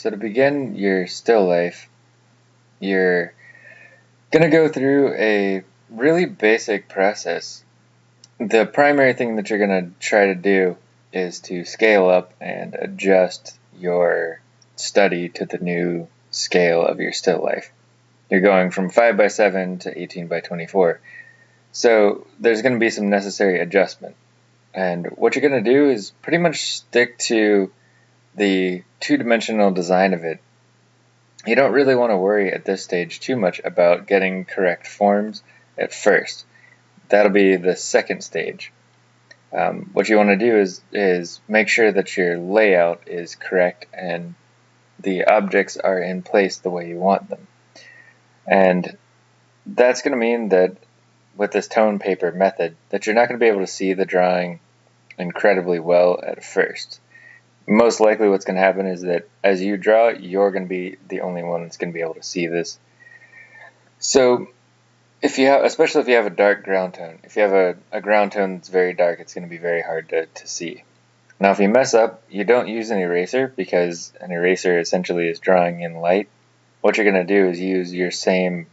So to begin your still life, you're going to go through a really basic process. The primary thing that you're going to try to do is to scale up and adjust your study to the new scale of your still life. You're going from 5 by 7 to 18 by 24. So there's going to be some necessary adjustment. And what you're going to do is pretty much stick to the two-dimensional design of it, you don't really want to worry at this stage too much about getting correct forms at first. That'll be the second stage. Um, what you want to do is, is make sure that your layout is correct and the objects are in place the way you want them. And that's going to mean that with this tone paper method that you're not going to be able to see the drawing incredibly well at first most likely what's going to happen is that as you draw it, you're going to be the only one that's going to be able to see this. So if you have, especially if you have a dark ground tone, if you have a, a ground tone that's very dark, it's going to be very hard to, to see. Now if you mess up, you don't use an eraser because an eraser essentially is drawing in light. What you're going to do is use your same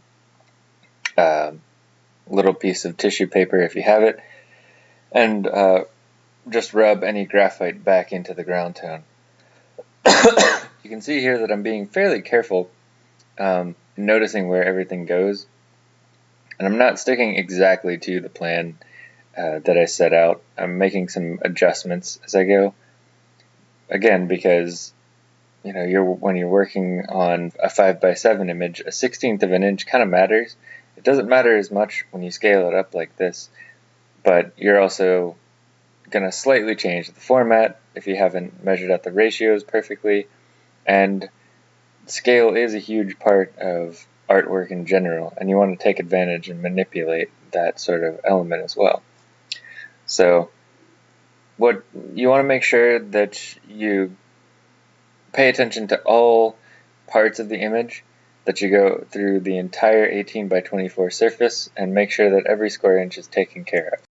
uh, little piece of tissue paper if you have it and uh, just rub any graphite back into the ground tone. you can see here that I'm being fairly careful um, noticing where everything goes. And I'm not sticking exactly to the plan uh, that I set out. I'm making some adjustments as I go. Again, because you know, you're when you're working on a 5 by 7 image, a 16th of an inch kind of matters. It doesn't matter as much when you scale it up like this, but you're also going to slightly change the format if you haven't measured out the ratios perfectly. And scale is a huge part of artwork in general, and you want to take advantage and manipulate that sort of element as well. So, what you want to make sure that you pay attention to all parts of the image, that you go through the entire 18 by 24 surface and make sure that every square inch is taken care of.